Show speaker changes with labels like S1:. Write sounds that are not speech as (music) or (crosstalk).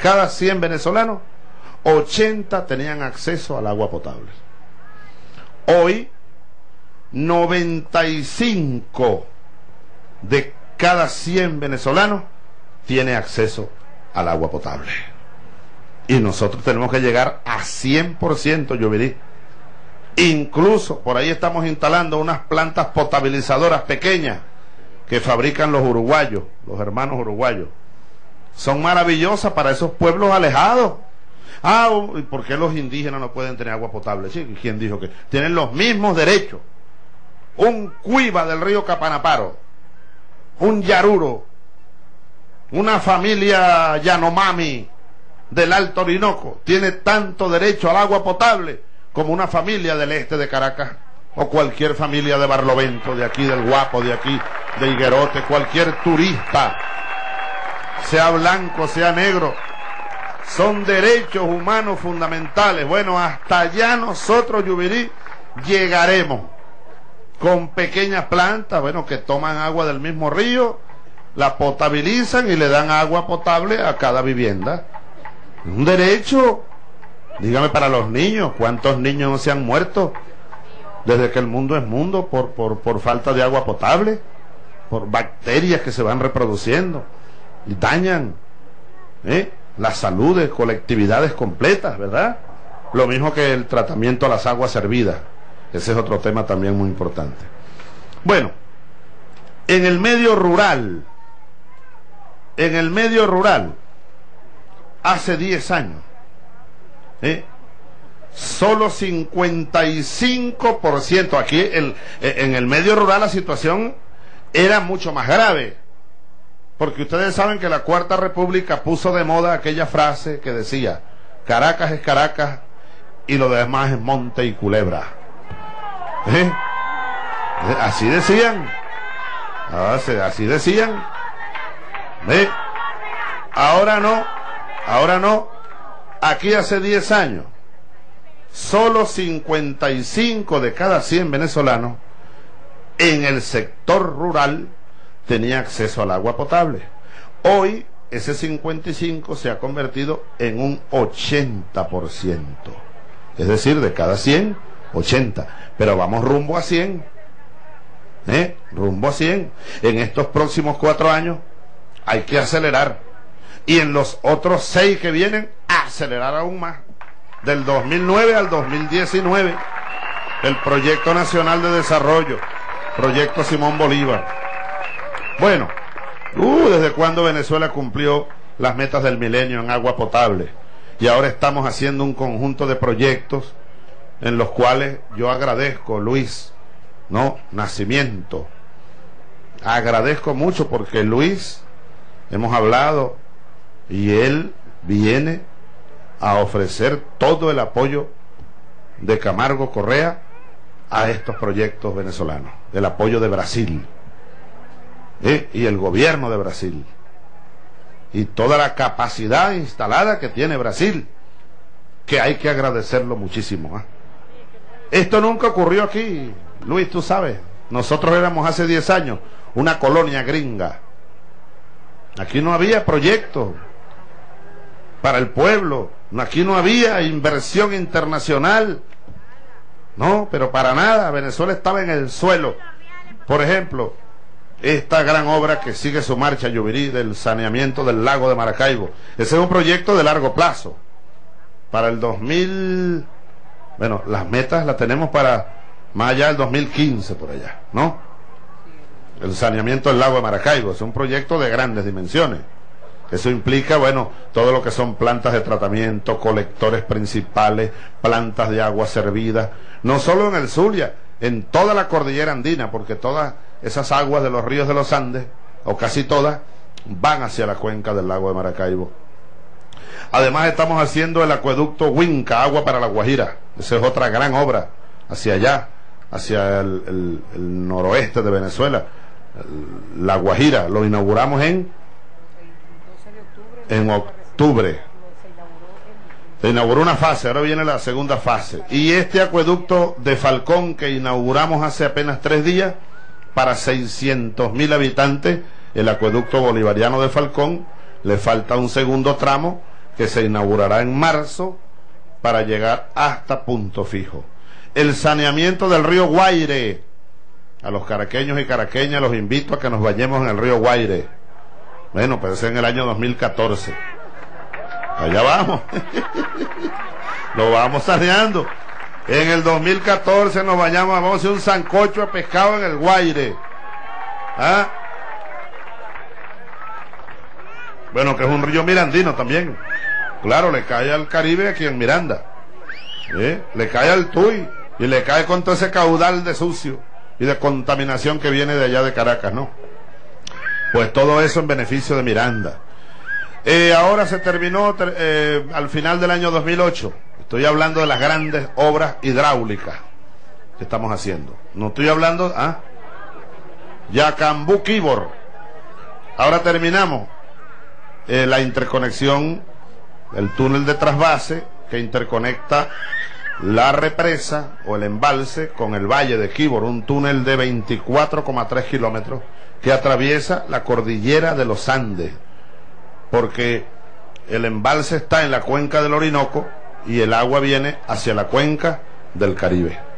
S1: cada 100 venezolanos, 80 tenían acceso al agua potable. Hoy, 95 de cada 100 venezolanos tiene acceso al agua potable. Y nosotros tenemos que llegar a 100%, yo veré. Incluso por ahí estamos instalando unas plantas potabilizadoras pequeñas que fabrican los uruguayos, los hermanos uruguayos. Son maravillosas para esos pueblos alejados. Ah, ¿y por qué los indígenas no pueden tener agua potable? Sí, ¿quién dijo que? Tienen los mismos derechos. Un cuiva del río Capanaparo, un yaruro, una familia Yanomami del Alto Orinoco tiene tanto derecho al agua potable como una familia del este de Caracas o cualquier familia de Barlovento, de aquí del Guapo, de aquí de Higuerote, cualquier turista, sea blanco, sea negro, son derechos humanos fundamentales. Bueno, hasta allá nosotros, Yubirí, llegaremos con pequeñas plantas, bueno, que toman agua del mismo río, la potabilizan y le dan agua potable a cada vivienda. Un derecho. Dígame para los niños, ¿cuántos niños no se han muerto desde que el mundo es mundo por, por, por falta de agua potable? Por bacterias que se van reproduciendo y dañan ¿eh? la salud de colectividades completas, ¿verdad? Lo mismo que el tratamiento a las aguas servidas. Ese es otro tema también muy importante. Bueno, en el medio rural, en el medio rural, hace 10 años, ¿eh? solo 55%, aquí el, en el medio rural la situación era mucho más grave, porque ustedes saben que la Cuarta República puso de moda aquella frase que decía, Caracas es Caracas y lo demás es monte y culebra. ¿Eh? Así decían. Así decían. ¿Eh? Ahora no. Ahora no. Aquí hace 10 años, solo 55 de cada 100 venezolanos en el sector rural tenía acceso al agua potable. Hoy ese 55 se ha convertido en un 80%. Es decir, de cada 100, 80. Pero vamos rumbo a 100. ¿Eh? Rumbo a 100. En estos próximos cuatro años hay que acelerar y en los otros seis que vienen acelerar aún más. Del 2009 al 2019, el Proyecto Nacional de Desarrollo, Proyecto Simón Bolívar. Bueno, uh, ¿desde cuándo Venezuela cumplió las metas del milenio en agua potable? Y ahora estamos haciendo un conjunto de proyectos en los cuales yo agradezco, Luis, ¿no? Nacimiento. Agradezco mucho porque Luis, hemos hablado, y él viene a ofrecer todo el apoyo de Camargo Correa a estos proyectos venezolanos, el apoyo de Brasil ¿eh? y el gobierno de Brasil y toda la capacidad instalada que tiene Brasil, que hay que agradecerlo muchísimo. ¿ah? Esto nunca ocurrió aquí, Luis, tú sabes. Nosotros éramos hace 10 años una colonia gringa. Aquí no había proyectos para el pueblo. Aquí no había inversión internacional. No, pero para nada. Venezuela estaba en el suelo. Por ejemplo, esta gran obra que sigue su marcha, Yubirí, del saneamiento del lago de Maracaibo. Ese es un proyecto de largo plazo. Para el 2000, bueno, las metas las tenemos para más allá del 2015 por allá, ¿no? El saneamiento del lago de Maracaibo es un proyecto de grandes dimensiones. Eso implica, bueno, todo lo que son plantas de tratamiento, colectores principales, plantas de agua servida, no solo en el Zulia, en toda la cordillera andina, porque todas esas aguas de los ríos de los Andes, o casi todas, van hacia la cuenca del lago de Maracaibo. Además estamos haciendo el acueducto Huinca, agua para la Guajira. Esa es otra gran obra hacia allá, hacia el, noroeste de Venezuela. La Guajira, lo inauguramos en en octubre. Se inauguró una fase, ahora viene la segunda fase. Y este acueducto de Falcón que inauguramos hace apenas tres días, para 600 mil habitantes, el acueducto bolivariano de Falcón, le falta un segundo tramo que se inaugurará en marzo para llegar hasta punto fijo. El saneamiento del río Guaire. A los caraqueños y caraqueñas los invito a que nos vayamos en el río Guaire. Bueno, pues es en el año 2014. Allá vamos. (laughs) Lo vamos saneando. En el 2014 nos vayamos, vamos a hacer un sancocho de pescado en el Guaire. ¿Ah? Bueno, que es un río mirandino también. Claro, le cae al Caribe aquí en Miranda. ¿Eh? Le cae al Tuy y le cae con todo ese caudal de sucio y de contaminación que viene de allá de Caracas, ¿no? Pues todo eso en beneficio de Miranda. Eh, ahora se terminó eh, al final del año 2008. Estoy hablando de las grandes obras hidráulicas que estamos haciendo. No estoy hablando, ¿ah? Yacambú Kibor. Ahora terminamos eh, la interconexión, el túnel de trasvase que interconecta la represa o el embalse con el valle de Kibor, un túnel de 24,3 kilómetros que atraviesa la cordillera de los Andes, porque el embalse está en la cuenca del Orinoco y el agua viene hacia la cuenca del Caribe.